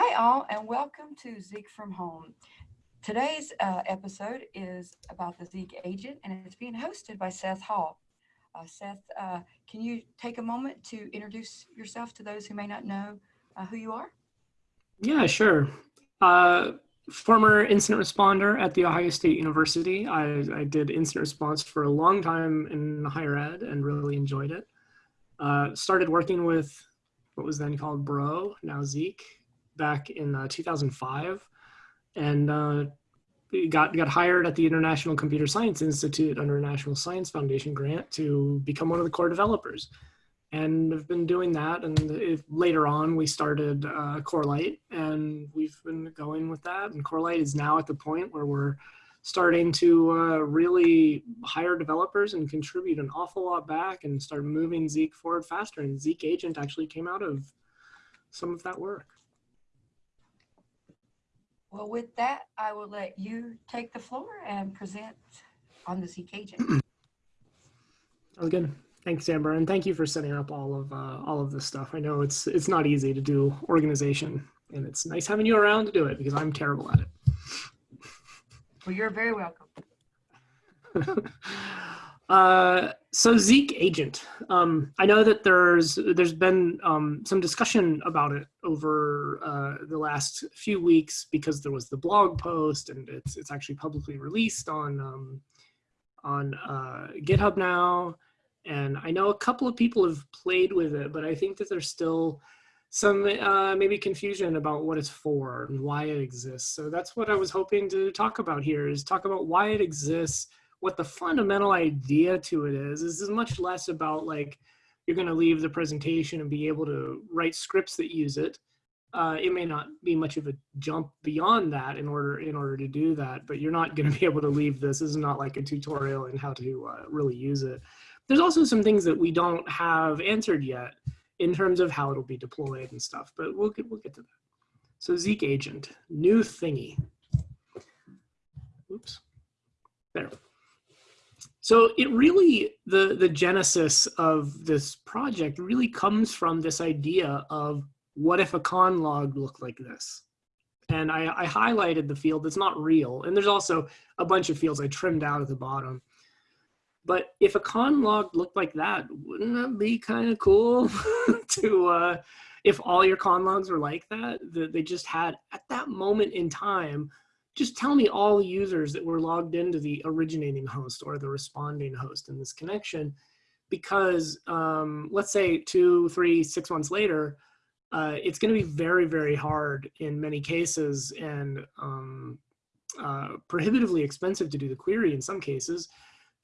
Hi all and welcome to Zeek from Home. Today's uh, episode is about the Zeek agent and it's being hosted by Seth Hall. Uh, Seth, uh, can you take a moment to introduce yourself to those who may not know uh, who you are? Yeah, sure. Uh, former incident responder at The Ohio State University. I, I, did incident response for a long time in higher ed and really enjoyed it. Uh, started working with what was then called Bro, now Zeek, back in uh, 2005, and uh, got got hired at the International Computer Science Institute under a National Science Foundation grant to become one of the core developers. And I've been doing that, and if, later on we started uh, Corelight, and we've been going with that. And Corelight is now at the point where we're starting to uh, really hire developers and contribute an awful lot back and start moving Zeek forward faster. And Zeek Agent actually came out of some of that work. Well, with that, I will let you take the floor and present on the agent. Sounds good. Thanks, Amber, and thank you for setting up all of uh, all of this stuff. I know it's it's not easy to do organization, and it's nice having you around to do it because I'm terrible at it. Well, you're very welcome. Uh, so Zeek agent, um, I know that there's there's been um, some discussion about it over uh, the last few weeks because there was the blog post and it's it's actually publicly released on um, on uh, GitHub now, and I know a couple of people have played with it, but I think that there's still some uh, maybe confusion about what it's for and why it exists. So that's what I was hoping to talk about here is talk about why it exists what the fundamental idea to it is, is, is much less about like, you're going to leave the presentation and be able to write scripts that use it. Uh, it may not be much of a jump beyond that in order in order to do that, but you're not going to be able to leave this. This is not like a tutorial in how to uh, really use it. There's also some things that we don't have answered yet in terms of how it'll be deployed and stuff, but we'll get, we'll get to that. So Zeek agent, new thingy. Oops, there. So it really, the, the genesis of this project really comes from this idea of what if a con log looked like this? And I, I highlighted the field that's not real. And there's also a bunch of fields I trimmed out at the bottom. But if a con log looked like that, wouldn't that be kind of cool to, uh, if all your con logs were like that, that they just had at that moment in time, just tell me all the users that were logged into the originating host or the responding host in this connection. Because um, let's say two, three, six months later, uh, it's going to be very, very hard in many cases and um, uh, prohibitively expensive to do the query in some cases.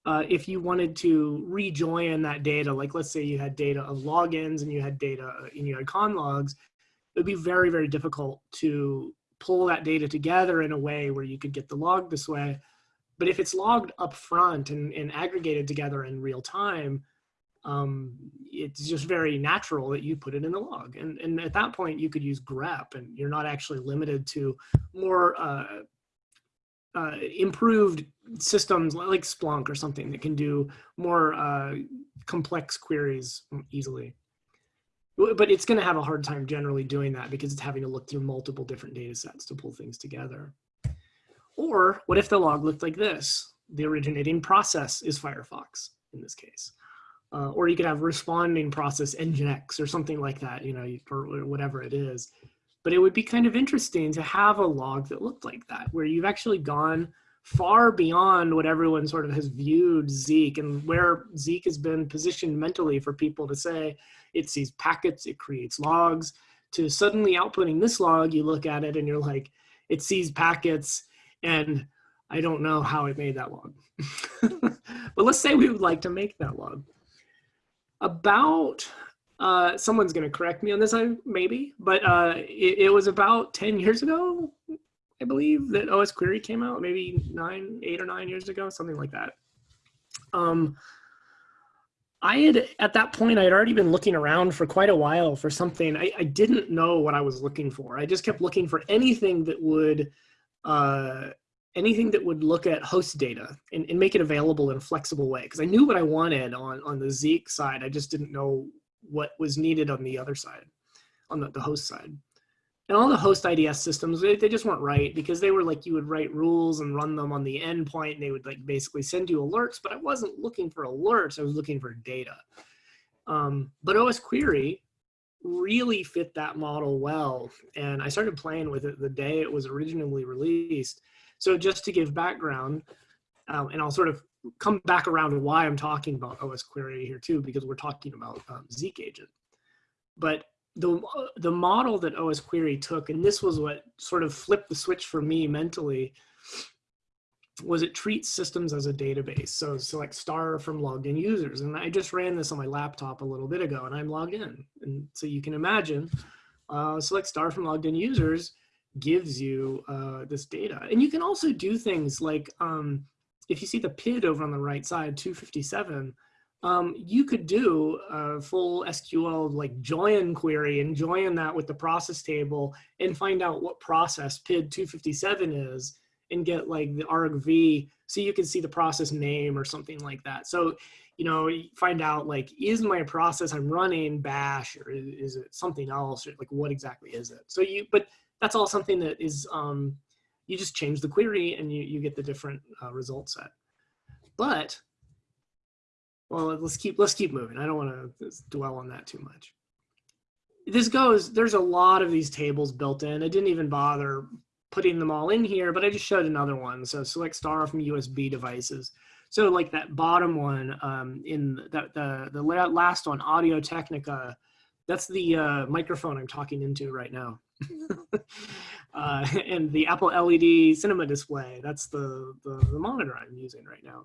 Uh, if you wanted to rejoin that data, like let's say you had data of logins and you had data and you had con logs, it would be very, very difficult to pull that data together in a way where you could get the log this way. But if it's logged up front and, and aggregated together in real time, um, it's just very natural that you put it in the log. And, and at that point, you could use grep and you're not actually limited to more uh, uh, improved systems like Splunk or something that can do more uh, complex queries easily but it's going to have a hard time generally doing that because it's having to look through multiple different data sets to pull things together. Or what if the log looked like this? The originating process is Firefox in this case. Uh, or you could have responding process Nginx or something like that, you know, or whatever it is. But it would be kind of interesting to have a log that looked like that, where you've actually gone far beyond what everyone sort of has viewed Zeek and where Zeek has been positioned mentally for people to say it sees packets, it creates logs, to suddenly outputting this log, you look at it and you're like, it sees packets and I don't know how it made that log. but let's say we would like to make that log. About, uh, someone's gonna correct me on this, I maybe, but uh, it, it was about 10 years ago, I believe that OS Query came out maybe nine, eight or nine years ago, something like that. Um, I had, at that point, I had already been looking around for quite a while for something. I, I didn't know what I was looking for. I just kept looking for anything that would, uh, anything that would look at host data and, and make it available in a flexible way. Because I knew what I wanted on, on the Zeek side. I just didn't know what was needed on the other side, on the, the host side. And all the host IDS systems, they, they just weren't right because they were like, you would write rules and run them on the endpoint and they would like basically send you alerts, but I wasn't looking for alerts, I was looking for data. Um, but OS Query really fit that model well. And I started playing with it the day it was originally released. So just to give background, um, and I'll sort of come back around to why I'm talking about OS Query here too, because we're talking about um, Zeek agent. But the, the model that OS Query took, and this was what sort of flipped the switch for me mentally, was it treats systems as a database. So select star from logged in users. And I just ran this on my laptop a little bit ago and I'm logged in. And so you can imagine uh, select star from logged in users gives you uh, this data. And you can also do things like, um, if you see the PID over on the right side, 257, um, you could do a full SQL like join query and join that with the process table and find out what process PID 257 is and get like the argv so you can see the process name or something like that. So, you know, find out like, is my process I'm running bash or is it something else or like what exactly is it? So you, but that's all something that is, um, you just change the query and you, you get the different uh, result set. But well, let's keep let's keep moving. I don't want to dwell on that too much. This goes. There's a lot of these tables built in. I didn't even bother putting them all in here, but I just showed another one. So select star from USB devices. So like that bottom one um, in the, the, the last one, Audio Technica, that's the uh, microphone I'm talking into right now. uh, and the Apple LED cinema display, that's the, the, the monitor I'm using right now.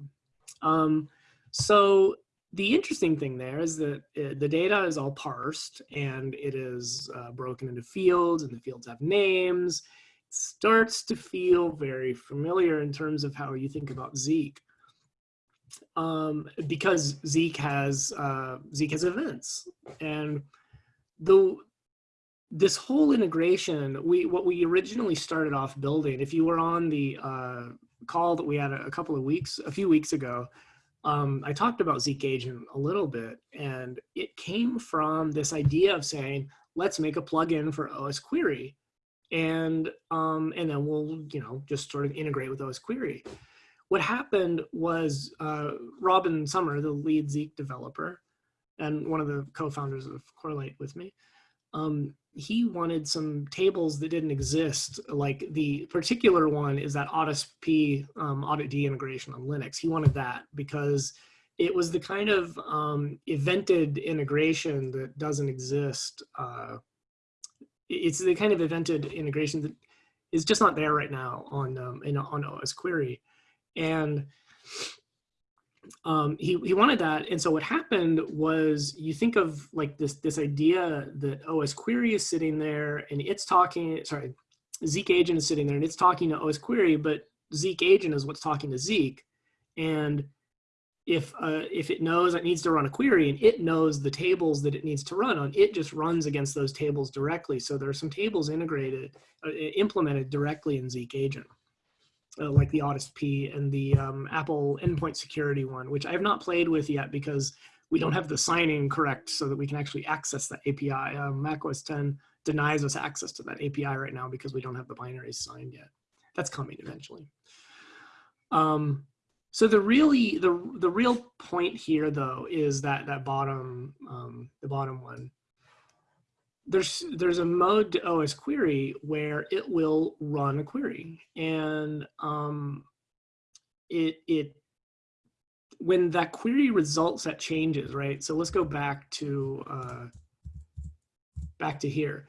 Um, so the interesting thing there is that it, uh, the data is all parsed and it is uh, broken into fields and the fields have names. It starts to feel very familiar in terms of how you think about Zeek. Um, because Zeek has uh, Zeek has events and the this whole integration we what we originally started off building if you were on the uh, call that we had a, a couple of weeks a few weeks ago um, I talked about Zeek Agent a little bit, and it came from this idea of saying, let's make a plugin for OS Query, and um, and then we'll you know just sort of integrate with OS Query. What happened was uh, Robin Sommer, the lead Zeek developer, and one of the co-founders of Corelight with me, um, he wanted some tables that didn't exist. Like the particular one is that P um, audit D integration on Linux. He wanted that because it was the kind of um, evented integration that doesn't exist. Uh, it's the kind of evented integration that is just not there right now on um, in, on OS Query, and um, he, he wanted that. And so what happened was you think of like this, this idea that OS query is sitting there and it's talking, sorry, Zeek agent is sitting there and it's talking to OS query, but Zeek agent is what's talking to Zeek. And if, uh, if it knows it needs to run a query and it knows the tables that it needs to run on, it just runs against those tables directly. So there are some tables integrated, uh, implemented directly in Zeek agent uh, like the Audisp and the um, Apple endpoint security one, which I have not played with yet because we don't have the signing correct so that we can actually access that API. Um, macOS 10 denies us access to that API right now because we don't have the binaries signed yet. That's coming eventually. Um, so the really the the real point here though is that that bottom um, the bottom one there's there's a mode to OS query where it will run a query and um, it it when that query results set changes, right? So let's go back to uh, back to here.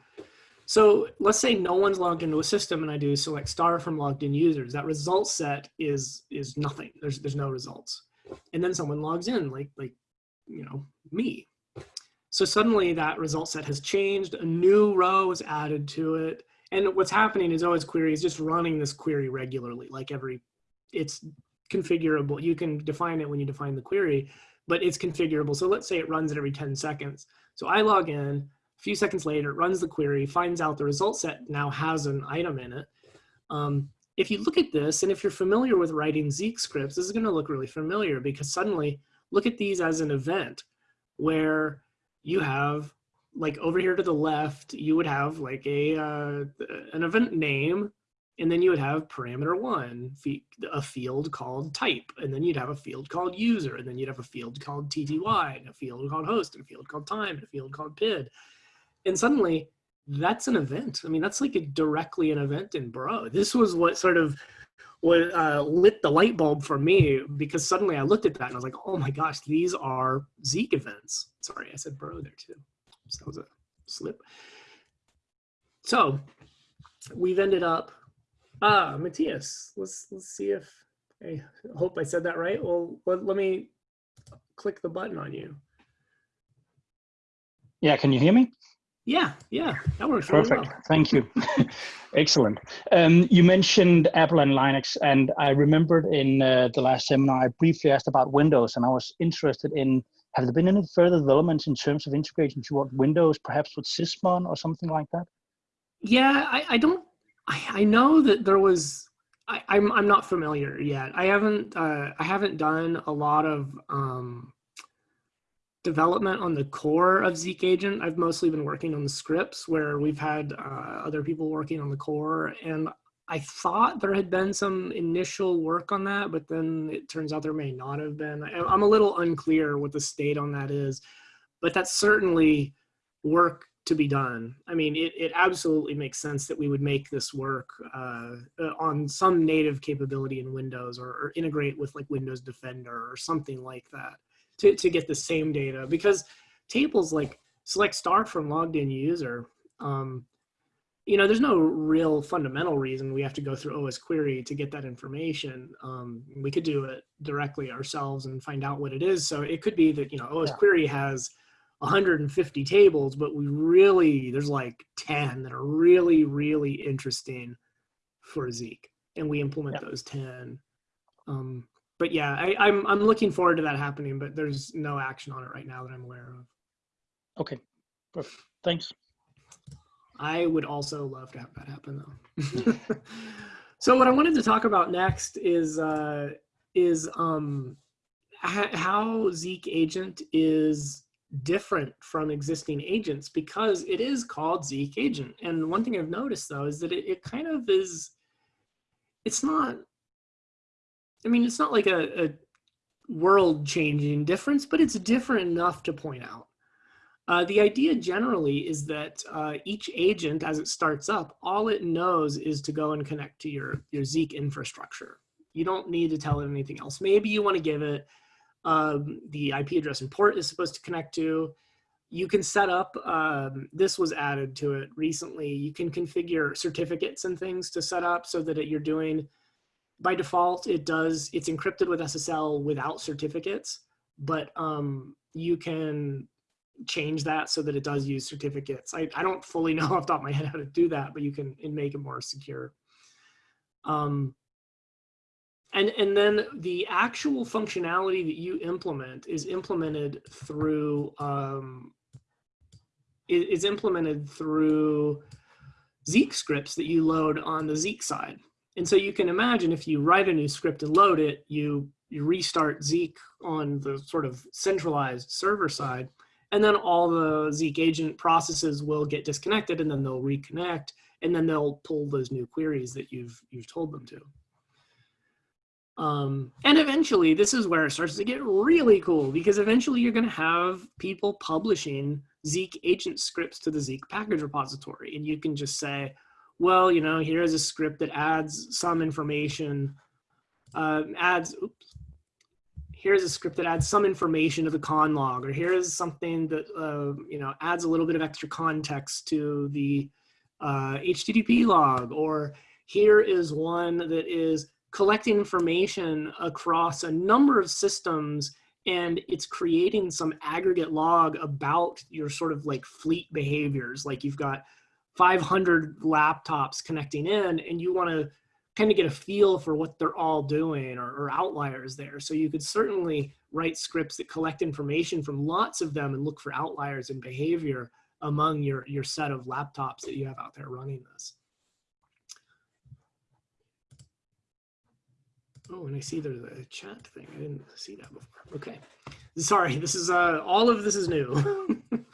So let's say no one's logged into a system and I do select star from logged in users. That result set is is nothing. There's there's no results. And then someone logs in like like you know me so suddenly that result set has changed, a new row is added to it. And what's happening is OS query is just running this query regularly, like every, it's configurable. You can define it when you define the query, but it's configurable. So let's say it runs it every 10 seconds. So I log in, a few seconds later, it runs the query, finds out the result set now has an item in it. Um, if you look at this, and if you're familiar with writing Zeek scripts, this is gonna look really familiar because suddenly look at these as an event where you have like over here to the left, you would have like a uh, an event name, and then you would have parameter one, a field called type, and then you'd have a field called user, and then you'd have a field called TTY, and a field called host, and a field called time, and a field called PID. And suddenly, that's an event. I mean, that's like a, directly an event in Bro. This was what sort of what uh, lit the light bulb for me because suddenly I looked at that and I was like, oh my gosh, these are Zeek events. Sorry, I said Bro there too. So that was a slip. So we've ended up, ah, Matthias, let's, let's see if, I hope I said that right. Well, let, let me click the button on you. Yeah, can you hear me? Yeah, yeah, that works Perfect. Well. Thank you. Excellent. Um, you mentioned Apple and Linux, and I remembered in uh, the last seminar I briefly asked about Windows, and I was interested in have there been any further developments in terms of integration toward Windows, perhaps with Sysmon or something like that? Yeah, I, I don't. I, I know that there was. I, I'm I'm not familiar yet. I haven't uh, I haven't done a lot of um, development on the core of Zeek Agent. I've mostly been working on the scripts where we've had uh, other people working on the core. And I thought there had been some initial work on that, but then it turns out there may not have been. I'm a little unclear what the state on that is, but that's certainly work to be done. I mean, it, it absolutely makes sense that we would make this work uh, uh on some native capability in Windows or, or integrate with like Windows Defender or something like that to, to get the same data because tables like select star from logged in user, um, you know, there's no real fundamental reason we have to go through OS query to get that information. Um, we could do it directly ourselves and find out what it is. So it could be that, you know, OS yeah. query has 150 tables, but we really, there's like 10 that are really, really interesting for Zeek. And we implement yeah. those 10. Um, but yeah, I, I'm I'm looking forward to that happening, but there's no action on it right now that I'm aware of. Okay, perfect. Thanks. I would also love to have that happen though. so what I wanted to talk about next is uh, is um, how Zeek agent is different from existing agents because it is called Zeek agent. And one thing I've noticed though is that it, it kind of is, it's not I mean, it's not like a, a world changing difference, but it's different enough to point out. Uh, the idea generally is that uh, each agent, as it starts up, all it knows is to go and connect to your, your Zeek infrastructure. You don't need to tell it anything else. Maybe you want to give it um, the IP address and port is supposed to connect to. You can set up, um, this was added to it recently, you can configure certificates and things to set up so that it, you're doing by default, it does, it's encrypted with SSL without certificates, but um, you can change that so that it does use certificates. I, I don't fully know off the top of my head how to do that, but you can make it more secure. Um, and, and then the actual functionality that you implement is implemented through um, is implemented through Zeek scripts that you load on the Zeek side. And so you can imagine if you write a new script and load it, you, you restart Zeek on the sort of centralized server side, and then all the Zeek agent processes will get disconnected and then they'll reconnect, and then they'll pull those new queries that you've, you've told them to. Um, and eventually, this is where it starts to get really cool because eventually you're going to have people publishing Zeek agent scripts to the Zeek package repository. And you can just say, well, you know, here's a script that adds some information, uh, adds, oops, here's a script that adds some information to the con log, or here's something that, uh, you know, adds a little bit of extra context to the uh, HTTP log, or here is one that is collecting information across a number of systems and it's creating some aggregate log about your sort of like fleet behaviors. Like you've got 500 laptops connecting in and you want to kind of get a feel for what they're all doing or, or, outliers there. So you could certainly write scripts that collect information from lots of them and look for outliers in behavior among your, your set of laptops that you have out there running this. Oh, and I see there's a chat thing. I didn't see that before. Okay. Sorry, this is uh, all of this is new.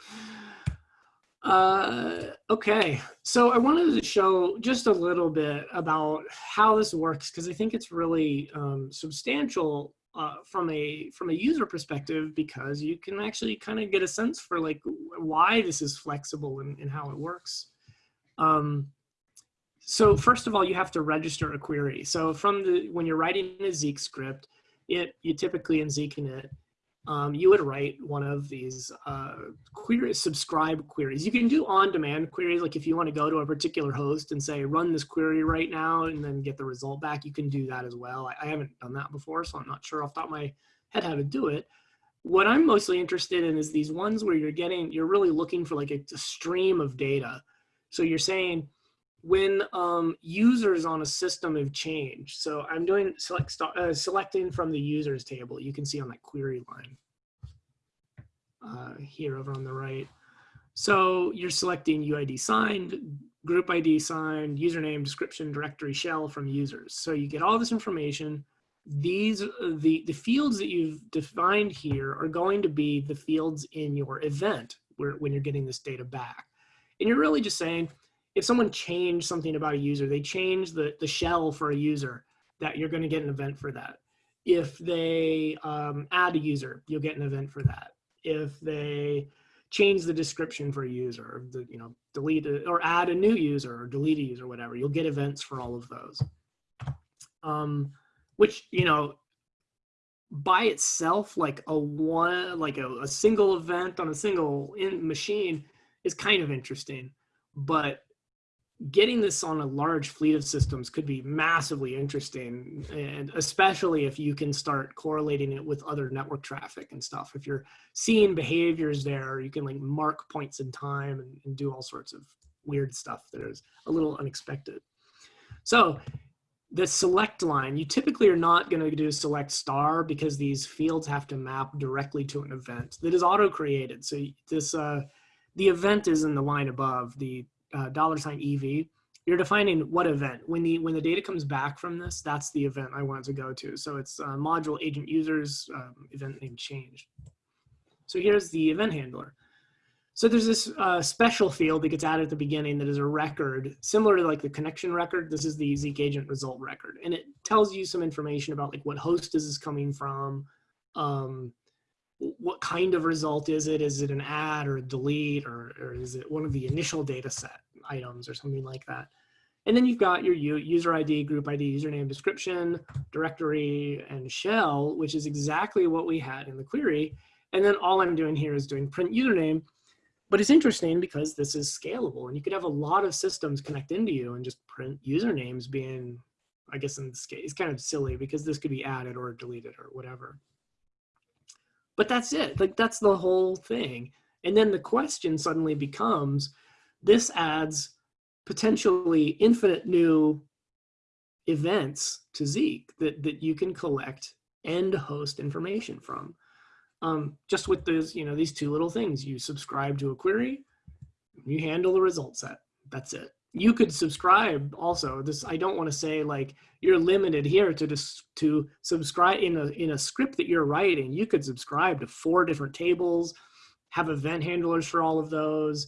Uh, okay, so I wanted to show just a little bit about how this works because I think it's really um, substantial uh, from a from a user perspective because you can actually kind of get a sense for like why this is flexible and, and how it works. Um, so first of all, you have to register a query. So from the when you're writing a Zeek script, it you typically in ZeekInit um, you would write one of these uh, query subscribe queries. You can do on-demand queries, like if you want to go to a particular host and say, run this query right now, and then get the result back, you can do that as well. I, I haven't done that before, so I'm not sure off the top of my head how to do it. What I'm mostly interested in is these ones where you're getting, you're really looking for like a, a stream of data. So you're saying, when um, users on a system have changed. So I'm doing select uh, selecting from the users table. You can see on that query line uh, here over on the right. So you're selecting UID signed, group ID signed, username, description, directory, shell from users. So you get all this information. These, uh, the, the fields that you've defined here are going to be the fields in your event where, when you're getting this data back. And you're really just saying, if someone changed something about a user, they change the, the shell for a user, that you're going to get an event for that. If they um, add a user, you'll get an event for that. If they change the description for a user, the, you know, delete it, or add a new user or delete a user, whatever, you'll get events for all of those. Um, which, you know, by itself, like a one, like a, a single event on a single in machine is kind of interesting, but getting this on a large fleet of systems could be massively interesting and especially if you can start correlating it with other network traffic and stuff. If you're seeing behaviors there you can like mark points in time and, and do all sorts of weird stuff that is a little unexpected. So the select line you typically are not going to do select star because these fields have to map directly to an event that is auto created so this uh the event is in the line above the uh, dollar sign EV, you're defining what event. When the when the data comes back from this, that's the event I want to go to. So it's uh, module agent users um, event name changed. So here's the event handler. So there's this uh, special field that gets added at the beginning that is a record, similar to like the connection record. This is the Zeek agent result record. And it tells you some information about like what host is this coming from, um, what kind of result is it? Is it an add or a delete or, or is it one of the initial data set items or something like that? And then you've got your user ID, group ID, username, description, directory, and shell, which is exactly what we had in the query. And then all I'm doing here is doing print username. But it's interesting because this is scalable and you could have a lot of systems connect into you and just print usernames being, I guess in this case, it's kind of silly because this could be added or deleted or whatever. But that's it. Like that's the whole thing. And then the question suddenly becomes, this adds potentially infinite new events to Zeek that, that you can collect and host information from. Um, just with those, you know, these two little things, you subscribe to a query, you handle the result set. That's it you could subscribe also. This i don't want to say like you're limited here to just to subscribe in a in a script that you're writing you could subscribe to four different tables have event handlers for all of those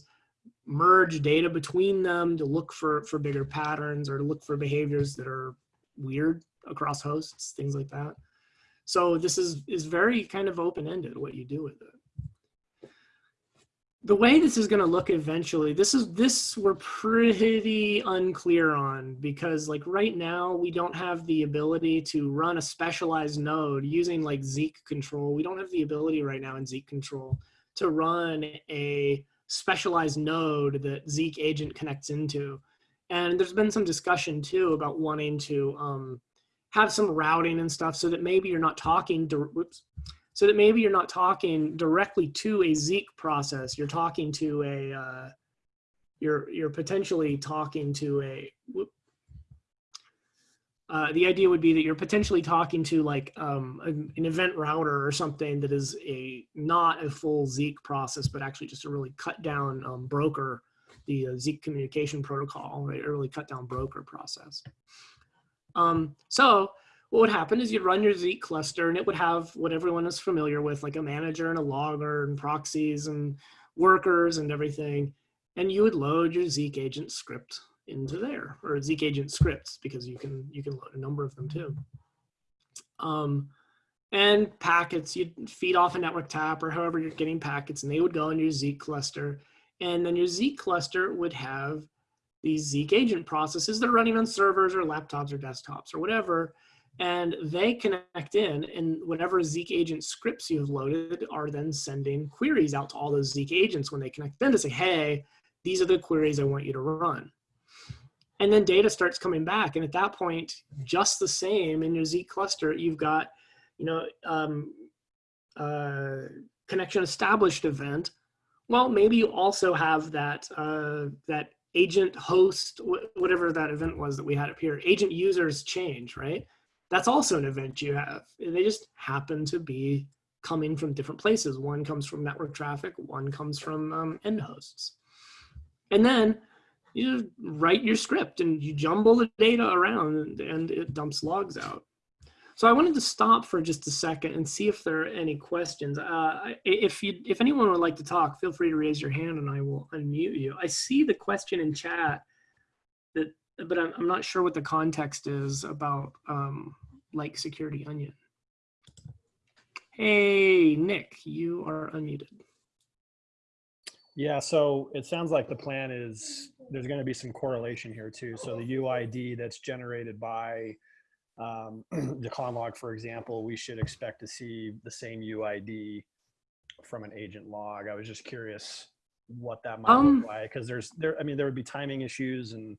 merge data between them to look for for bigger patterns or to look for behaviors that are weird across hosts things like that. So this is is very kind of open-ended what you do with it the way this is going to look eventually this is this we're pretty unclear on because like right now we don't have the ability to run a specialized node using like zeek control. We don't have the ability right now in zeek control to run a specialized node that zeek agent connects into. And there's been some discussion too about wanting to um, have some routing and stuff so that maybe you're not talking to whoops so that maybe you're not talking directly to a Zeek process. You're talking to a, uh, you're, you're potentially talking to a, uh, the idea would be that you're potentially talking to like um, an, an, event router or something that is a not a full Zeek process, but actually just a really cut down um, broker, the uh, Zeek communication protocol, a really cut down broker process. Um, so what would happen is you'd run your Zeek cluster and it would have what everyone is familiar with, like a manager and a logger and proxies and workers and everything. and you would load your Zeek agent script into there, or Zeek agent scripts, because you can you can load a number of them too. Um, and packets, you'd feed off a network tap or however you're getting packets, and they would go in your Zeek cluster. And then your Zeek cluster would have these Zeek agent processes that are running on servers or laptops or desktops or whatever. And they connect in, and whatever Zeek agent scripts you've loaded are then sending queries out to all those Zeek agents when they connect in to say, hey, these are the queries I want you to run. And then data starts coming back. And at that point, just the same in your Zeek cluster, you've got, you know, um, uh, connection established event. Well, maybe you also have that, uh, that agent host, whatever that event was that we had up here, agent users change, right? That's also an event you have. They just happen to be coming from different places. One comes from network traffic, one comes from um, end hosts. And then you write your script and you jumble the data around and it dumps logs out. So I wanted to stop for just a second and see if there are any questions. Uh, if you, if anyone would like to talk, feel free to raise your hand and I will unmute you. I see the question in chat that, but I'm, I'm not sure what the context is about um, like security onion. Hey, Nick, you are unmuted. Yeah, so it sounds like the plan is there's going to be some correlation here too. So the UID that's generated by um, the conlog, for example, we should expect to see the same UID from an agent log. I was just curious what that might Um, look like because there's there. I mean, there would be timing issues and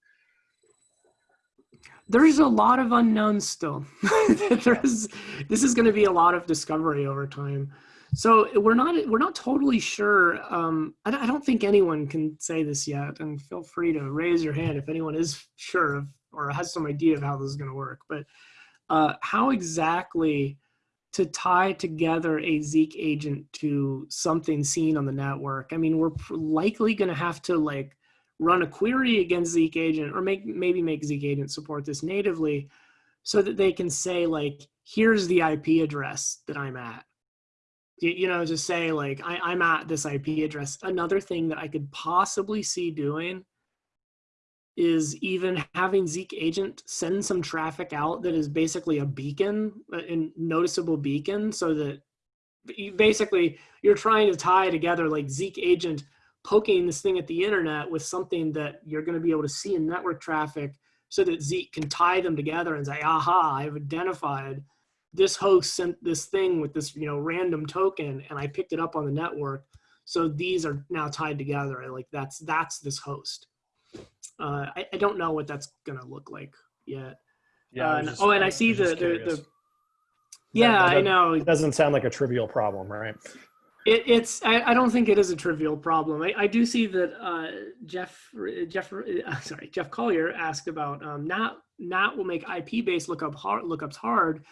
There's a lot of unknowns still. There's, this is going to be a lot of discovery over time. So we're not we're not totally sure. Um, I, don't- I don't think anyone can say this yet, and feel free to raise your hand if anyone is sure of or has some idea of how this is going to work. But uh, how exactly to tie together a Zeek agent to something seen on the network? I mean, we're likely going to have to like run a query against Zeek agent, or make maybe make Zeek agent support this natively, so that they can say like, here's the IP address that I'm at you, know, just say like, I, I'm at this IP address. Another thing that I could possibly see doing is even having Zeek agent send some traffic out that is basically a beacon, a noticeable beacon, so that you basically you're trying to tie together like Zeek agent poking this thing at the internet with something that you're going to be able to see in network traffic so that Zeek can tie them together and say, aha, I've identified this host sent this thing with this you know random token and i picked it up on the network so these are now tied together like that's that's this host uh, I, I don't know what that's gonna look like yet yeah. Uh, just- oh and i see the the, the yeah that i know It doesn't sound like a trivial problem, right? It, it's I, I don't think it is a trivial problem. I, I do see that uh, Jeff Jeff uh, sorry Jeff Collier asked about um, NAT NAT will make IP based lookup hard, lookups hard,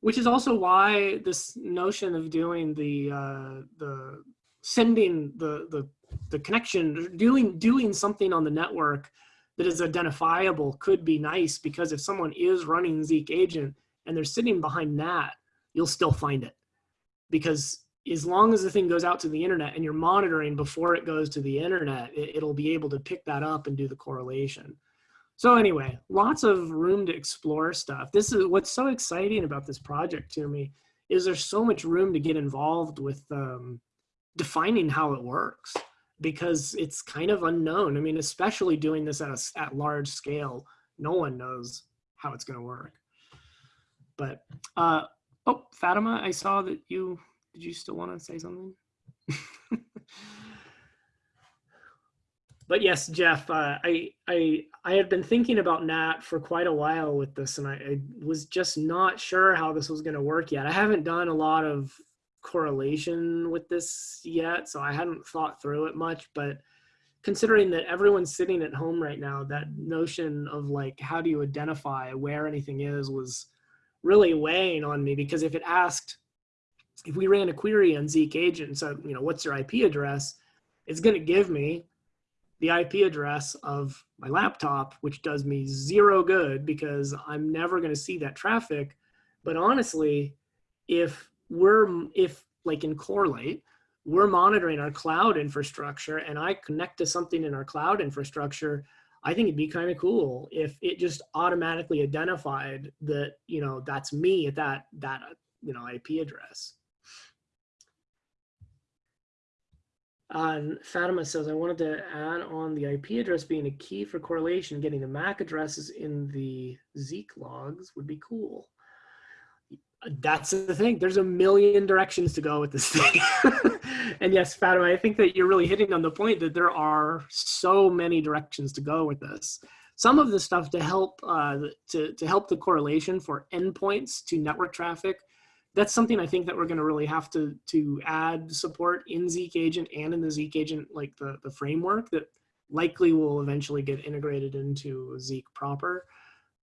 which is also why this notion of doing the uh, the sending the the the connection doing doing something on the network that is identifiable could be nice because if someone is running Zeek agent and they're sitting behind NAT, you'll still find it because as long as the thing goes out to the internet and you're monitoring before it goes to the internet, it, will be able to pick that up and do the correlation. So anyway, lots of room to explore stuff. This is what's so exciting about this project to me is there's so much room to get involved with um, defining how it works because it's kind of unknown. I mean, especially doing this at a at large scale, no one knows how it's going to work. But uh, oh, Fatima, I saw that you did you still want to say something? but yes, Jeff, uh, I I I had been thinking about Nat for quite a while with this, and I, I was just not sure how this was going to work yet. I haven't done a lot of correlation with this yet, so I hadn't thought through it much. But considering that everyone's sitting at home right now, that notion of like how do you identify where anything is was really weighing on me because if it asked if we ran a query on Zeek agent and said, you know, what's your IP address? It's going to give me the IP address of my laptop, which does me zero good because I'm never going to see that traffic. But honestly, if we're, if like in Corelight, we're monitoring our cloud infrastructure and I connect to something in our cloud infrastructure, I think it'd be kind of cool if it just automatically identified that, you know, that's me at that, that, you know, IP address. And Fatima says, I wanted to add on the IP address being a key for correlation, getting the MAC addresses in the Zeek logs would be cool. That's the thing. There's a million directions to go with this thing. and yes, Fatima, I think that you're really hitting on the point that there are so many directions to go with this. Some of the stuff to help uh, to, to help the correlation for endpoints to network traffic that's something I think that we're going to really have to to add support in Zeek Agent and in the Zeek Agent like the the framework that likely will eventually get integrated into Zeek proper.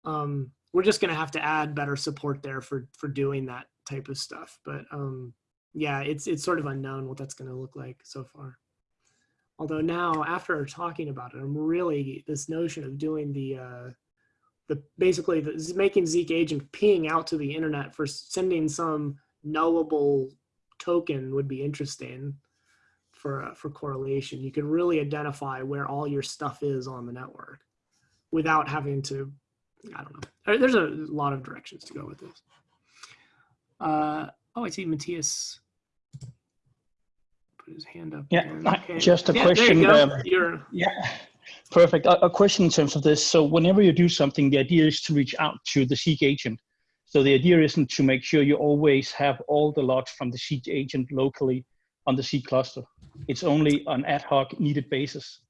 Um, we're just going to have to add better support there for for doing that type of stuff. But um, yeah, it's it's sort of unknown what that's going to look like so far. Although now, after talking about it, I'm really this notion of doing the uh, the basically the, making Zeek agent peeing out to the internet for sending some knowable token would be interesting for uh, for correlation. You could really identify where all your stuff is on the network without having to. I don't know. There's a lot of directions to go with this. Uh, oh, I see Matthias put his hand up. Yeah, okay. just a yeah, question. Um, yeah. Perfect. A, a, question in terms of this. So whenever you do something, the idea is to reach out to the Zeek agent. So the idea isn't to make sure you always have all the logs from the Zeek agent locally on the Zeek cluster. It's only on ad hoc needed basis.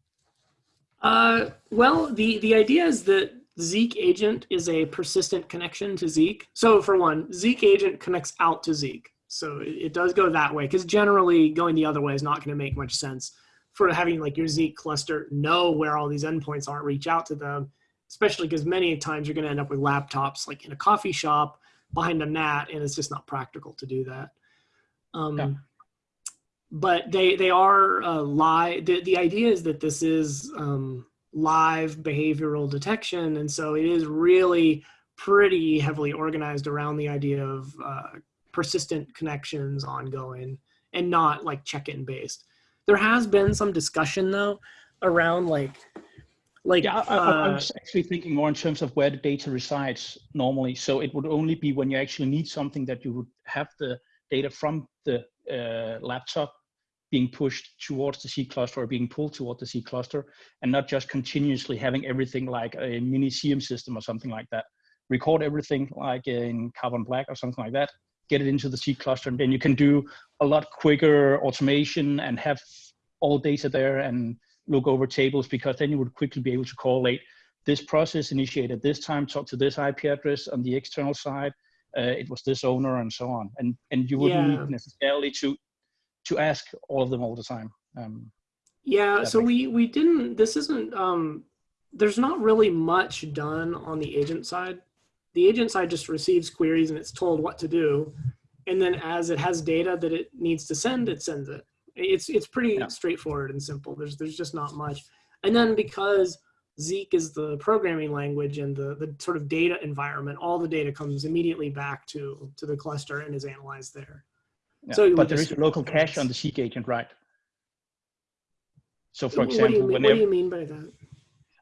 Uh, well, the, the idea is that Zeek agent is a persistent connection to Zeek. So for one, Zeek agent connects out to Zeek. So it, it does go that way because generally going the other way is not going to make much sense for having like your Zeek cluster know where all these endpoints are, reach out to them, especially because many times you're going to end up with laptops like in a coffee shop behind a NAT, and it's just not practical to do that. Um, yeah. But they they are uh, live. The, the idea is that this is um, live behavioral detection, and so it is really pretty heavily organized around the idea of uh, persistent connections ongoing and not like check-in based. There has been some discussion though around like like yeah, I, uh, I, was actually thinking more in terms of where the data resides normally. So it would only be when you actually need something that you would have the data from the uh, laptop being pushed towards the c cluster or being pulled toward the c cluster, and not just continuously having everything like a mini SIEM system or something like that. Record everything like in Carbon Black or something like that, get it into the Zeek cluster, and then you can do a lot quicker automation and have all data there and look over tables because then you would quickly be able to correlate this process initiated this time, talk to this IP address on the external side, uh, it was this owner and so on. And and you wouldn't yeah. need necessarily to to ask all of them all the time. Um, yeah, so we we didn't. This isn't. Um, there's not really much done on the agent side the agent side just receives queries and it's told what to do. And then as it has data that it needs to send, it sends it. It's, it's pretty yeah. straightforward and simple. There's, there's just not much. And then because Zeek is the programming language and the, the sort of data environment, all the data comes immediately back to, to the cluster and is analyzed there. Yeah, so but there is a local cache on the Zeek agent, right? So for example, what do you mean, whenever, what do you mean by that?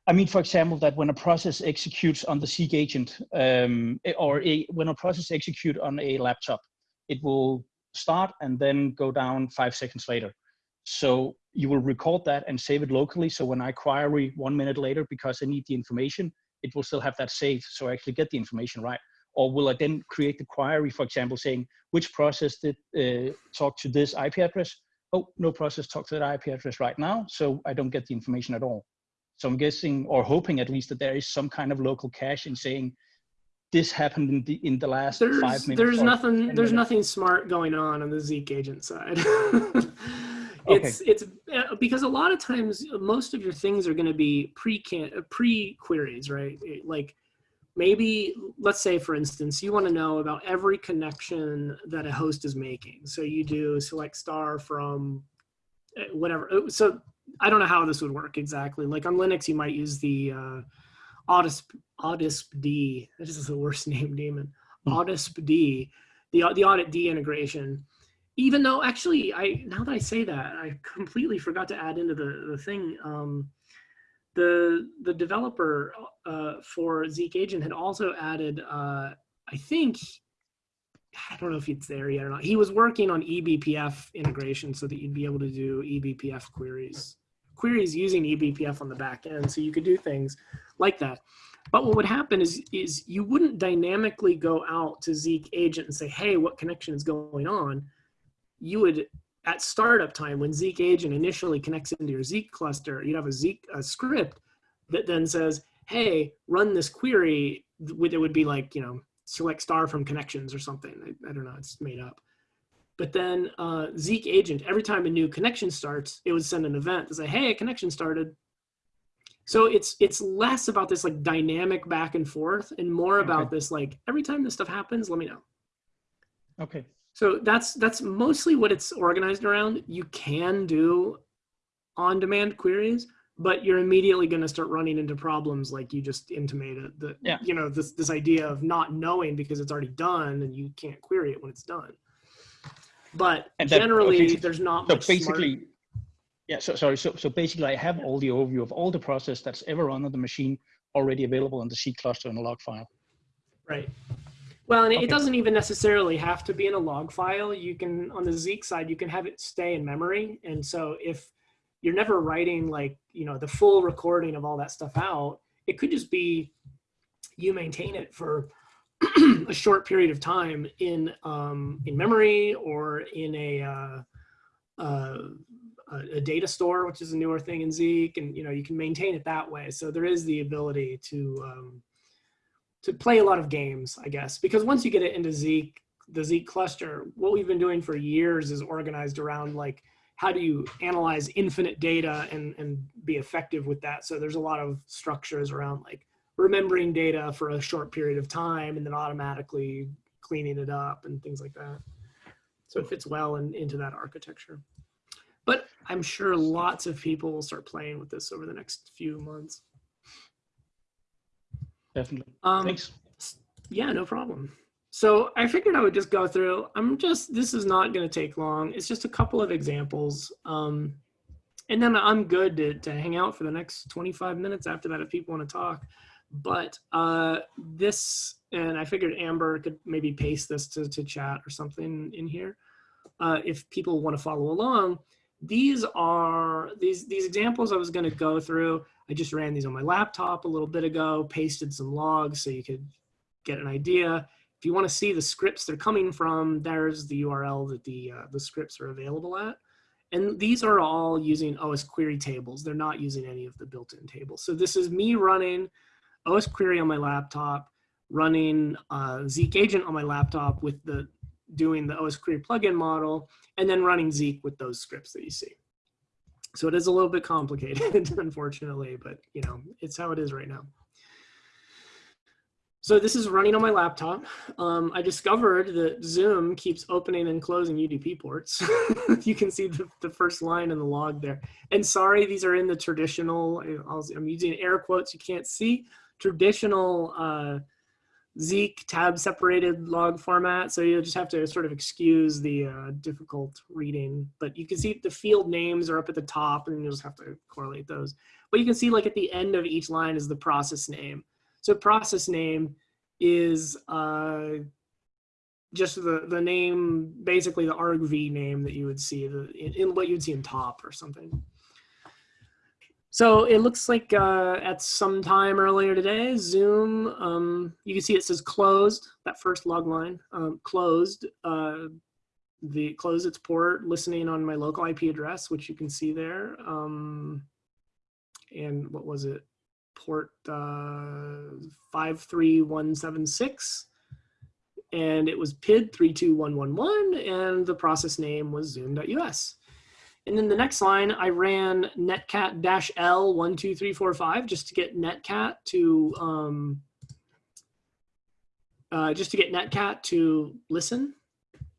I mean, for example, that when a process executes on the Zeek agent, um, or a, when a process executes on a laptop, it will start and then go down five seconds later. So you will record that and save it locally. So when I query one minute later because I need the information, it will still have that saved. So I actually get the information right. Or will I then create the query, for example, saying which process did uh, talk to this IP address? Oh, no process talked to that IP address right now. So I don't get the information at all. So I'm guessing or hoping at least that there is some kind of local cache in saying this happened in the in the last there's, five minutes. There's nothing. There's minutes. nothing smart going on on the Zeek agent side. it's okay. it's uh, because a lot of times most of your things are going to be pre pre queries, right? Like maybe let's say for instance you want to know about every connection that a host is making. So you do select star from uh, whatever. Uh, so I don't know how this would work exactly. Like on Linux, you might use the uh, Audisp, Audisp D. That is the worst name, daemon. Mm. Audisp D, the the audit D integration, even though actually I now that I say that I completely forgot to add into the the thing um, the the developer uh, for Zeek Agent had also added uh, I think I don't know if it's there yet or not. He was working on eBPF integration so that you'd be able to do eBPF queries queries using eBPF on the back end so you could do things like that. But what would happen is, is you wouldn't dynamically go out to Zeek agent and say, hey, what connection is going on? You would, at startup time, when Zeek agent initially connects into your Zeek cluster, you'd have a Zeek a script that then says, hey, run this query. It would be like, you know, select star from connections or something. I, I don't know, it's made up. But then uh, Zeek agent, every time a new connection starts, it would send an event to say, hey, a connection started. So it's it's less about this like dynamic back and forth and more about Okay. this like every time this stuff happens, let me know. Okay. So that's that's mostly what it's organized around. You can do on-demand queries, but you're immediately going to start running into problems like you just intimated. That Yeah. you know this this idea of not knowing because it's already done and you can't query it when it's done. But And that- generally, okay, there's not So much smart- basically, yeah, so sorry. So, so basically I have all the overview of all the process that's ever run on the machine already available in the Zeek cluster in a log file. Right. Well, and it- Okay. it doesn't even necessarily have to be in a log file. You can, on the Zeek side, you can have it stay in memory. And so if you're never writing like, you know, the full recording of all that stuff out, it could just be you maintain it for a short period of time in um, in memory or in a, uh, uh, a data store, which is a newer thing in Zeek, and you know you can maintain it that way. So there is the ability to um, to play a lot of games, I guess, because once you get it into Zeek, the Zeek cluster, what we've been doing for years is organized around like how do you analyze infinite data and and be effective with that. So there's a lot of structures around like remembering data for a short period of time and then automatically cleaning it up and things like that. So it fits well in, into that architecture. But I'm sure lots of people will start playing with this over the next few months. Definitely. Um, Thanks. yeah, no problem. So I figured I would just go through. I'm just, this is not going to take long. It's just a couple of examples. Um, and then I'm good to, to hang out for the next 25 minutes after that if people want to talk. But uh, this, and I figured Amber could maybe paste this to, to chat or something in here. Uh, if people want to follow along, these are, these, these examples I was going to go through. I just ran these on my laptop a little bit ago, pasted some logs so you could get an idea. If you want to see the scripts they're coming from, there's the URL that the, uh, the scripts are available at. And these are all using osquery tables. They're not using any of the built-in tables. So this is me running osquery on my laptop, running uh, Zeek agent on my laptop with the doing the osquery plugin model, and then running Zeek with those scripts that you see. So it is a little bit complicated, unfortunately, but you know, it's how it is right now. So this is running on my laptop. Um, I discovered that Zoom keeps opening and closing UDP ports. you can see the, the first line in the log there. And sorry, these are in the traditional, I'll, I'm using air quotes you can't see, traditional uh, Zeek tab separated log format. So you'll just have to sort of excuse the uh, difficult reading, but you can see the field names are up at the top and you'll just have to correlate those. But you can see like at the end of each line is the process name. So process name is uh, just the, the name, basically the argv name that you would see the, in, in what you'd see in top or something. So it looks like uh, at some time earlier today, Zoom, um, you can see it says closed, that first log line, um, closed, uh, the closed its port, listening on my local IP address, which you can see there. Um, and what was it? Port uh, 53176. And it was PID 32111, and the process name was zoom.us. And then the next line, I ran netcat-l12345 just to get netcat to um, uh, just to get netcat to listen.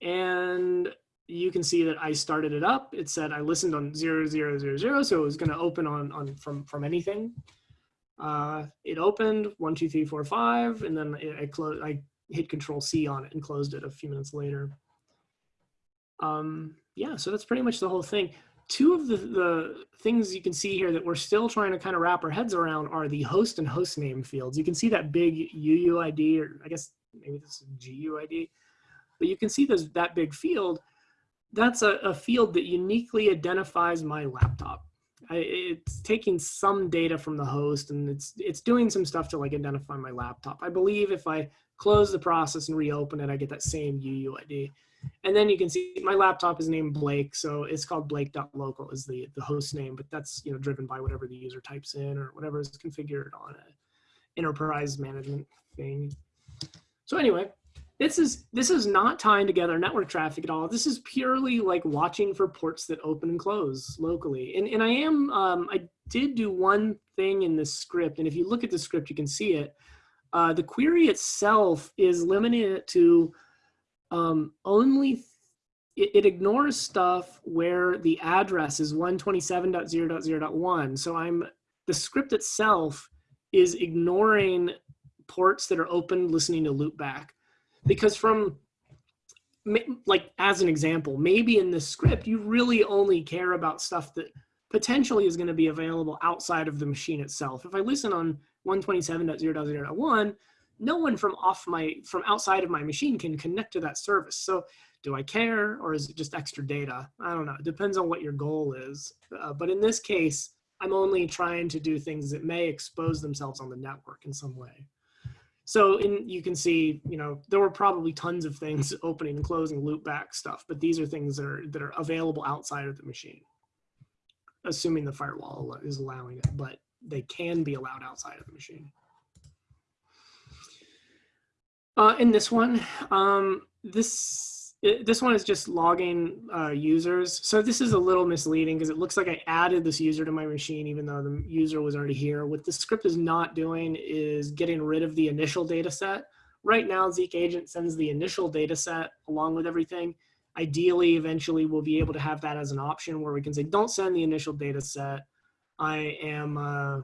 And you can see that I started it up. It said I listened on 0000, so it was going to open on, on from, from anything. Uh, it opened one, two, three, four, five, and then I, I, closed, I hit Control C on it and closed it a few minutes later. um, yeah, so that's pretty much the whole thing. Two of the, the things you can see here that we're still trying to kind of wrap our heads around are the host and host name fields. You can see that big UUID, or I guess maybe this is GUID, but you can see there's that big field. That's a, a field that uniquely identifies my laptop. I, it's taking some data from the host and it's it's doing some stuff to like identify my laptop. I believe if I close the process and reopen it, I get that same UUID. And then you can see my laptop is named Blake, so it's called blake.local is the, the host name, but that's you know driven by whatever the user types in or whatever is configured on an enterprise management thing. So anyway, this is this is not tying together network traffic at all. This is purely like watching for ports that open and close locally. And and I am um, I did do one thing in this script, and if you look at the script, you can see it. Uh, the query itself is limited to um, only it, it, ignores stuff where the address is 127.0.0.1. So I'm the script itself is ignoring ports that are open listening to loopback because from like as an example maybe in this script you really only care about stuff that potentially is going to be available outside of the machine itself if i listen on 127.0.0.1 no one from off my from outside of my machine can connect to that service. So do i care or is it just extra data? I don't know. It depends on what your goal is. Uh, but in this case i'm only trying to do things that may expose themselves on the network in some way. So in, you can see, you know, there were probably tons of things opening and closing loopback stuff, but these are things that are, that are available outside of the machine, assuming the firewall is allowing it, but they can be allowed outside of the machine. Uh, in this one, um, this this one is just logging uh, users. So this is a little misleading because it looks like I added this user to my machine even though the user was already here. What the script is not doing is getting rid of the initial data set. Right now, Zeek Agent sends the initial data set along with everything. Ideally, eventually, we'll be able to have that as an option where we can say, don't send the initial data set. I am uh,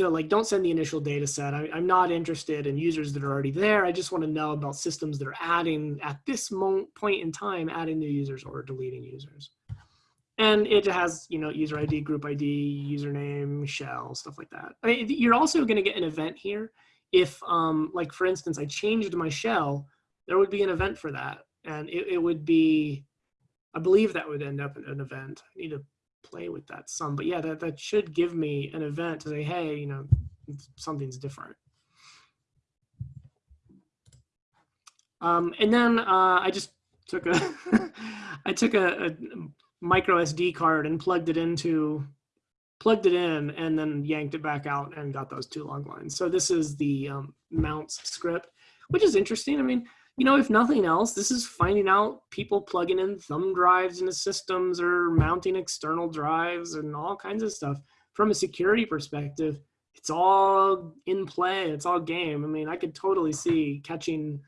like don't send the initial data set. I, am not interested in users that are already there. I just want to know about systems that are adding at this moment, point in time adding new users or deleting users. And it has you know user id group id username shell stuff like that. I mean, you're also going to get an event here. If um like for instance i changed my shell there would be an event for that. And it, it would be i believe that would end up in an event. I need to play with that some. But yeah, that, that should give me an event to say, hey, you know, something's different. Um, and then uh, I just took a, I took a, a micro SD card and plugged it into, plugged it in and then yanked it back out and got those two log lines. So this is the um, mounts script, which is interesting. I mean, you know, if nothing else, this is finding out people plugging in thumb drives into systems or mounting external drives and all kinds of stuff. From a security perspective, it's all in play. It's all game. I mean, I could totally see catching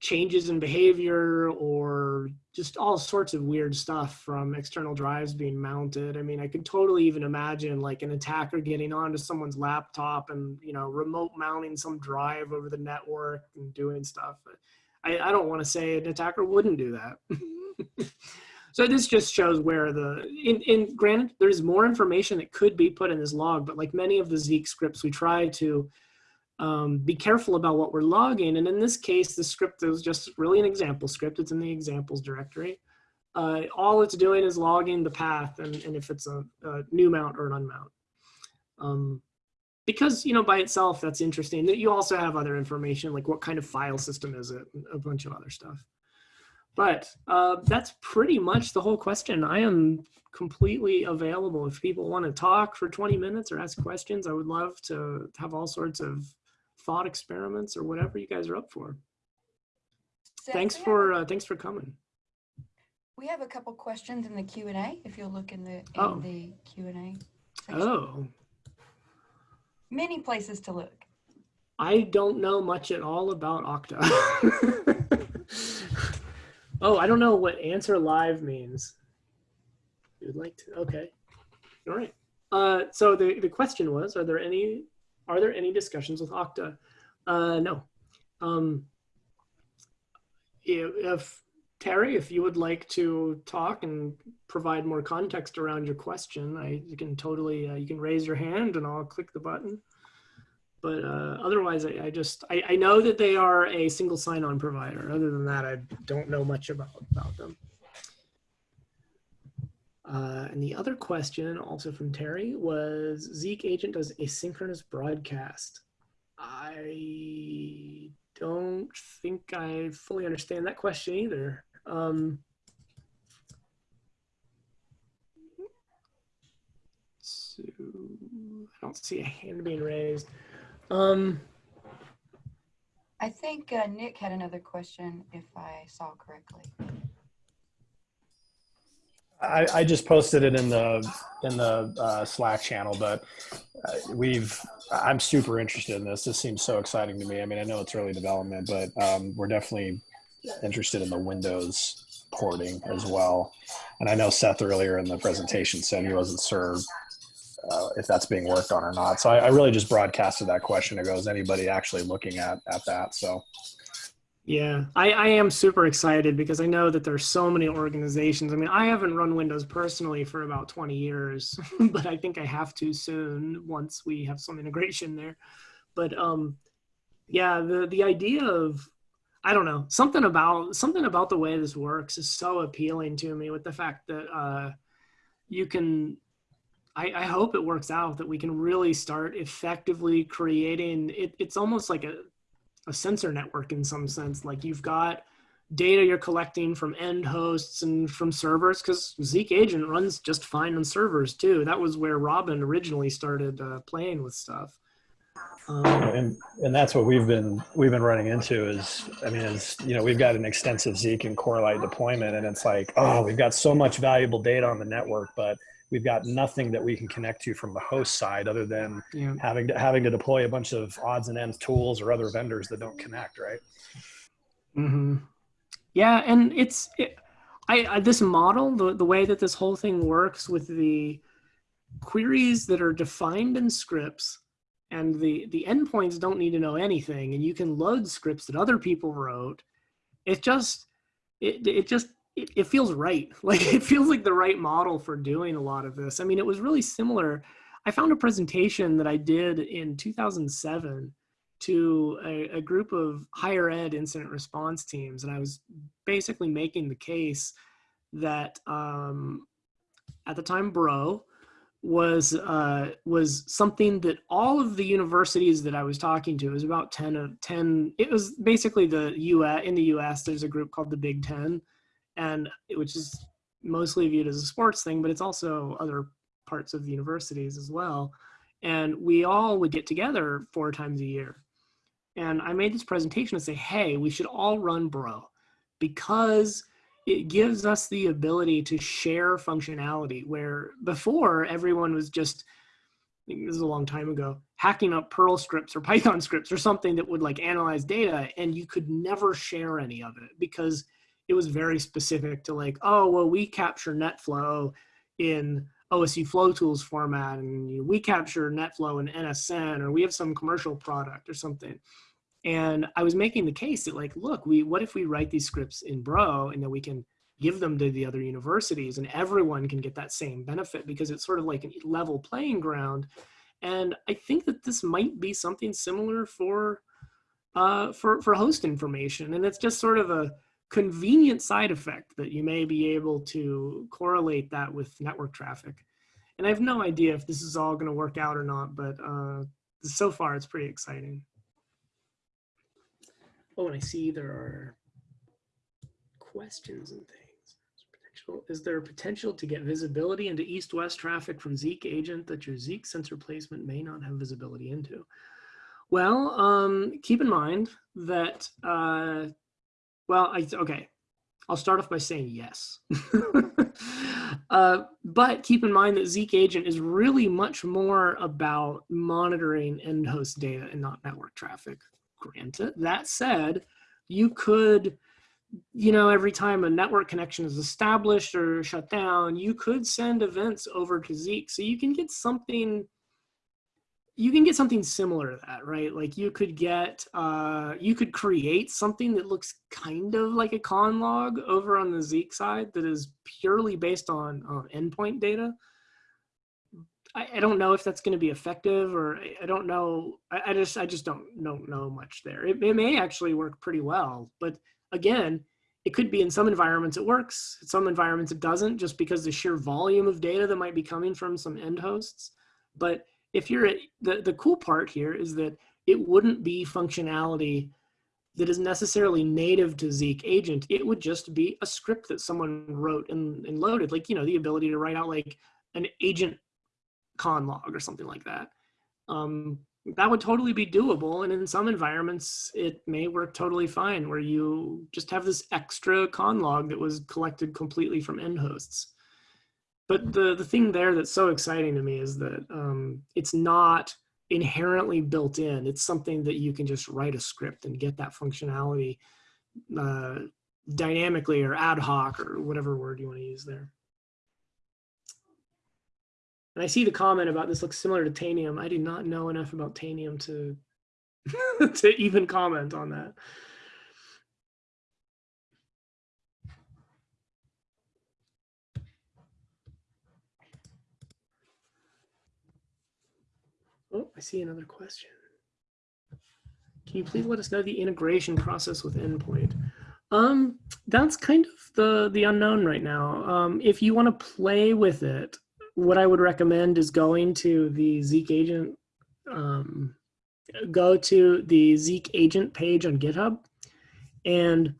changes in behavior or just all sorts of weird stuff from external drives being mounted. I mean, I could totally even imagine like an attacker getting onto someone's laptop and, you know, remote mounting some drive over the network and doing stuff. I, I don't want to say an attacker wouldn't do that. so this just shows where the, in, in granted, there's more information that could be put in this log, but like many of the Zeek scripts, we try to um, be careful about what we're logging. And in this case, the script is just really an example script. It's in the examples directory. Uh, all it's doing is logging the path and, and if it's a, a new mount or an unmount. Um, because, you know, by itself, that's interesting. That you also have other information, like what kind of file system is it, a bunch of other stuff. But uh, that's pretty much the whole question. I am completely available. If people want to talk for 20 minutes or ask questions, I would love to have all sorts of thought experiments or whatever you guys are up for. Seth, thanks for uh, thanks for coming. We have a couple questions in the Q and A, if you'll look in the, in Oh. the Q and A. section. Oh, Many places to look. I don't know much at all about Okta. oh, I don't know what answer live means. You'd like to? Okay. All right. Uh, so the, the question was, are there any, are there any discussions with Okta? Uh, no. Um, if, Terry, if you would like to talk and provide more context around your question, I you can totally uh, you can raise your hand and I'll click the button. But uh, otherwise, I, I just I, I know that they are a single sign-on provider. Other than that, I don't know much about about them. Uh, and the other question, also from Terry, was Zeek agent does asynchronous broadcast. I don't think I fully understand that question either. Um, so I don't see a hand being raised. Um, I think uh, Nick had another question, if I saw correctly. I, I just posted it in the in the uh, Slack channel, but uh, we've I'm super interested in this. This seems so exciting to me. I mean, I know it's early development, but um, we're definitely interested in the Windows porting as well. And I know Seth earlier in the presentation said he wasn't sure uh, if that's being worked on or not. So I, I really just broadcasted that question. It goes, anybody actually looking at at that? So yeah, I, I am super excited because I know that there's so many organizations. I mean, I haven't run Windows personally for about 20 years, but I think I have to soon once we have some integration there. But um, yeah, the the idea of I don't know something about something about the way this works is so appealing to me. With the fact that uh, you can, I, I hope it works out that we can really start effectively creating. It, it's almost like a a sensor network in some sense. Like you've got data you're collecting from end hosts and from servers because Zeek Agent runs just fine on servers too. That was where Robin originally started uh, playing with stuff. Um, and and that's what we've been we've been running into is I mean is you know we've got an extensive Zeek and Corelight deployment and it's like oh we've got so much valuable data on the network but we've got nothing that we can connect to from the host side other than yeah. having to having to deploy a bunch of odds and ends tools or other vendors that don't connect right hmm Yeah, and it's it, I, I this model the the way that this whole thing works with the queries that are defined in scripts and the the endpoints don't need to know anything and you can load scripts that other people wrote it just it, it just it, it feels right. Like it feels like the right model for doing a lot of this. I mean it was really similar. I found a presentation that i did in 2007 to a, a group of higher ed incident response teams and i was basically making the case that um, at the time bro was uh, was something that all of the universities that I was talking to was about 10 of 10 it was basically the US in the US there's a group called the Big 10 and which is mostly viewed as a sports thing but it's also other parts of the universities as well. And we all would get together four times a year. And I made this presentation to say hey we should all run bro because it gives us the ability to share functionality where before everyone was just this is a long time ago hacking up perl scripts or python scripts or something that would like analyze data and you could never share any of it because it was very specific to like oh well we capture netflow in osu flow tools format and we capture netflow in nsn or we have some commercial product or something. And I was making the case that like, look, we what if we write these scripts in Bro and then we can give them to the other universities and everyone can get that same benefit? Because it's sort of like a level playing ground. And I think that this might be something similar for uh, for for host information, and it's just sort of a convenient side effect that you may be able to correlate that with network traffic. And I have no idea if this is all going to work out or not, but uh, so far it's pretty exciting. Oh, and I see there are questions and things. Is there a potential to get visibility into east-west traffic from Zeek agent that your Zeek sensor placement may not have visibility into? Well, um, keep in mind that, uh, well, I, okay, I'll start off by saying yes. uh, but keep in mind that Zeek agent is really much more about monitoring end host data and not network traffic granted. That said, you could, you know, every time a network connection is established or shut down, you could send events over to Zeek. So you can get something, you can get something similar to that, right? Like you could get, uh, you could create something that looks kind of like a conn log over on the Zeek side that is purely based on endpoint data. I, I don't know if that's going to be effective, or I, I don't know. I, I just, I just don't don't know much there. It, it may actually work pretty well, but again, it could be in some environments it works, in some environments it doesn't, just because the sheer volume of data that might be coming from some end hosts. But if you're at, the, the cool part here is that it wouldn't be functionality that is necessarily native to Zeek agent. It would just be a script that someone wrote and, and loaded, like, you know, the ability to write out like an agent conn log or something like that. Um, that would totally be doable. And in some environments, it may work totally fine where you just have this extra conn log that was collected completely from end hosts but the the thing there that's so exciting to me is that um, it's not inherently built in. It's something that you can just write a script and get that functionality uh, dynamically or ad hoc or whatever word you want to use there. And I see the comment about this looks similar to Tanium. I do not know enough about Tanium to to even comment on that. Oh, I see another question. Can you please let us know the integration process with endpoint? Um, that's kind of the, the unknown right now. Um, if you want to play with it, what I would recommend is going to the Zeek agent, um, go to the Zeek agent page on GitHub, and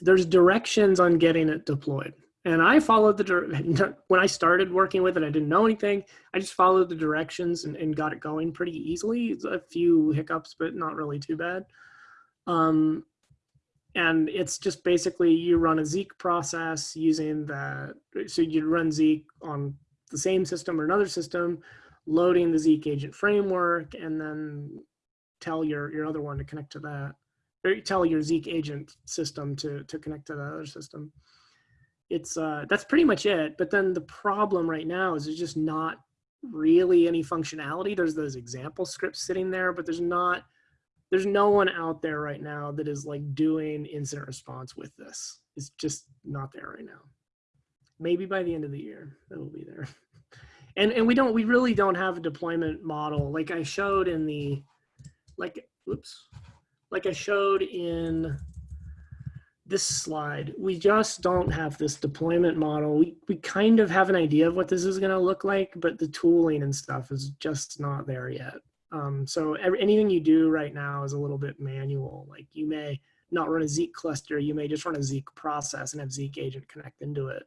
there's directions on getting it deployed. And I followed the, when I started working with it, I didn't know anything. I just followed the directions and, and got it going pretty easily. A few hiccups, but not really too bad. Um, and it's just basically you run a Zeek process using the, so you run Zeek on the same system or another system, loading the Zeek agent framework, and then tell your, your other one to connect to that, or tell your Zeek agent system to, to connect to the other system it's uh, that's pretty much it. But then the problem right now is there's just not really any functionality. There's those example scripts sitting there, but there's not, there's no one out there right now that is like doing incident response with this. It's just not there right now. Maybe by the end of the year, it'll be there. And, and we don't, we really don't have a deployment model. Like I showed in the, like, oops, like I showed in this slide, we just don't have this deployment model. We, we kind of have an idea of what this is going to look like, but the tooling and stuff is just not there yet. Um, so every, anything you do right now is a little bit manual. Like you may not run a Zeek cluster, you may just run a Zeek process and have Zeek agent connect into it.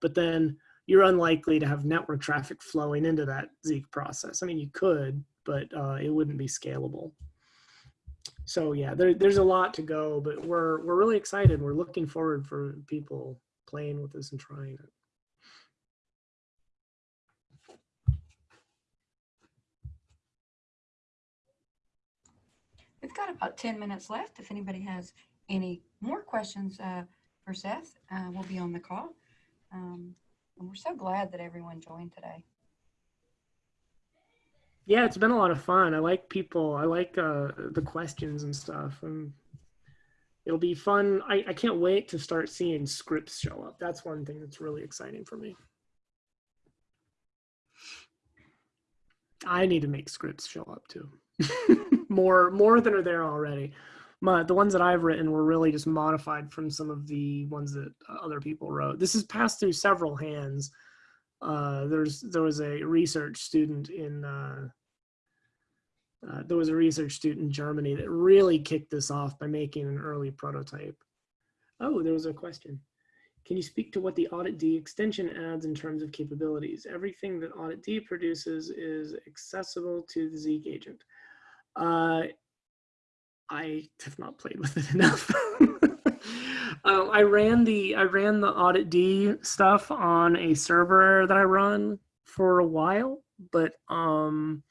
But then you're unlikely to have network traffic flowing into that Zeek process. I mean, you could, but uh, it wouldn't be scalable so yeah, there, there's a lot to go, but we're we're really excited. We're looking forward for people playing with this and trying it. We've got about 10 minutes left. If anybody has any more questions uh, for Seth, uh, we'll be on the call. Um, and we're so glad that everyone joined today. Yeah, it's been a lot of fun. I like people. I like uh, the questions and stuff. And it'll be fun. I, I can't wait to start seeing scripts show up. That's one thing that's really exciting for me. I need to make scripts show up too. more more than are there already. My, the ones that I've written were really just modified from some of the ones that other people wrote. This has passed through several hands uh, there's there was a research student in uh, uh, there was a research student in Germany that really kicked this off by making an early prototype. Oh, there was a question. Can you speak to what the auditd extension adds in terms of capabilities? Everything that auditd produces is accessible to the Zeek agent. Uh, I have not played with it enough. Uh, I ran the I ran the auditd stuff on a server that I run for a while, but um,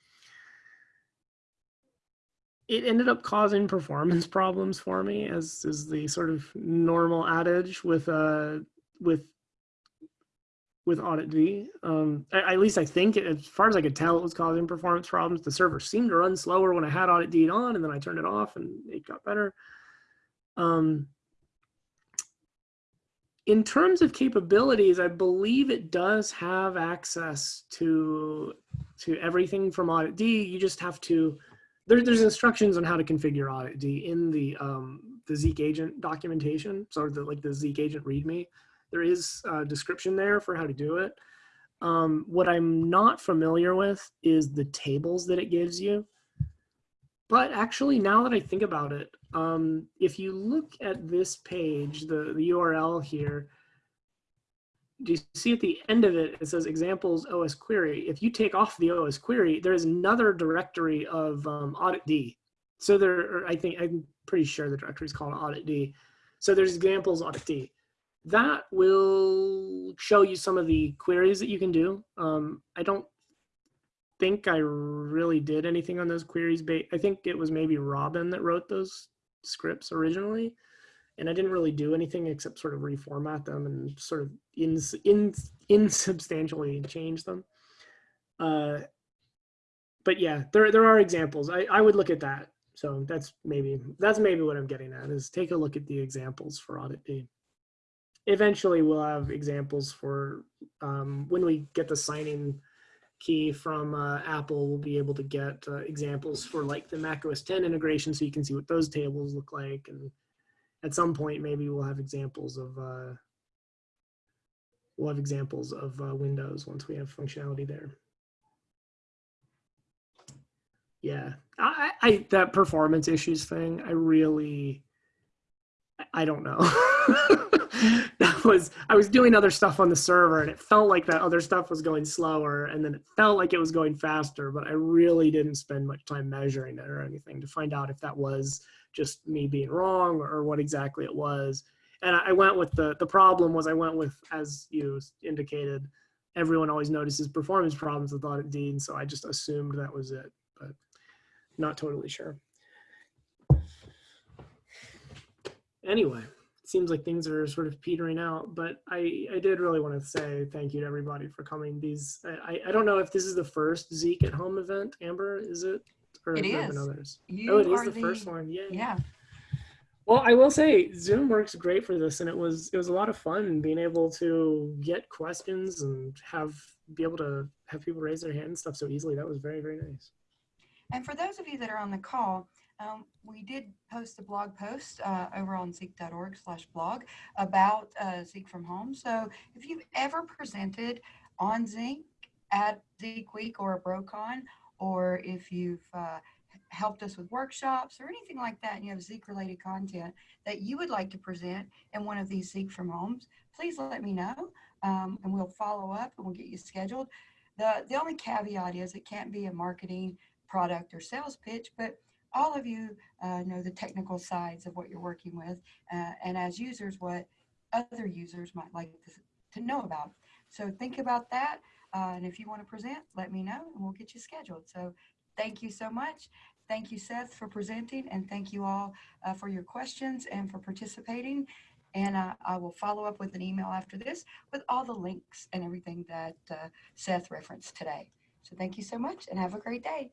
it ended up causing performance problems for me, as is the sort of normal adage with uh with with auditd. Um, at least I think, as far as I could tell, it was causing performance problems. The server seemed to run slower when I had auditd on, and then I turned it off, and it got better. Um, in terms of capabilities, I believe it does have access to to everything from auditd. You just have to there, there's instructions on how to configure auditd in the um, the Zeek agent documentation, so the like the Zeek agent README. There is a description there for how to do it. Um, what I'm not familiar with is the tables that it gives you. But actually, now that I think about it, um, if you look at this page, the, the URL here, do you see at the end of it, it says examples osquery. If you take off the osquery, there's another directory of um, auditd. So there, I think, I'm pretty sure the directory is called auditd. So there's examples auditd. That will show you some of the queries that you can do. Um, I don't think I really did anything on those queries. I think it was maybe Robin that wrote those scripts originally. And I didn't really do anything except sort of reformat them and sort of ins, ins, insubstantially change them. Uh, but yeah, there, there are examples. I, I would look at that. So that's maybe, that's maybe what I'm getting at is take a look at the examples for auditd. Eventually we'll have examples for um, when we get the signing key from uh, Apple, we'll be able to get uh, examples for like the Mac OS 10 integration so you can see what those tables look like. And at some point, maybe we'll have examples of, uh, we'll have examples of uh, Windows once we have functionality there. Yeah, I, I that performance issues thing, I really, I don't know. that was I was doing other stuff on the server and it felt like that other stuff was going slower and then it felt like it was going faster, but I really didn't spend much time measuring it or anything to find out if that was just me being wrong or what exactly it was. And I went with the the problem was I went with as you indicated, everyone always notices performance problems with auditd, and so I just assumed that was it, but not totally sure. Anyway seems like things are sort of petering out, but I, I did really want to say thank you to everybody for coming. These I, I don't know if this is the first Zeek at home event, Amber, is it? Or It is. others? You oh, it is are the, first one. Yeah. Yeah. Well, I will say Zoom works great for this, and it was it was a lot of fun being able to get questions and have be able to have people raise their hand and stuff so easily. That was very very nice. And for those of you that are on the call, um, we did post a blog post uh, over on zeek.org slash blog about uh, from home. So if you've ever presented on Zeek at Zeek Week or a BroCon, or if you've uh, helped us with workshops or anything like that, and you have Zeek related content that you would like to present in one of these Zeek from homes, please let me know um, and we'll follow up and we'll get you scheduled. The, the only caveat is it can't be a marketing product or sales pitch, but all of you uh, know the technical sides of what you're working with, uh, and as users, what other users might like to, to know about. So think about that, uh, and if you want to present, let me know, and we'll get you scheduled. So thank you so much. Thank you, Seth, for presenting, and thank you all uh, for your questions and for participating. And uh, I will follow up with an email after this with all the links and everything that uh, Seth referenced today. So thank you so much and have a great day.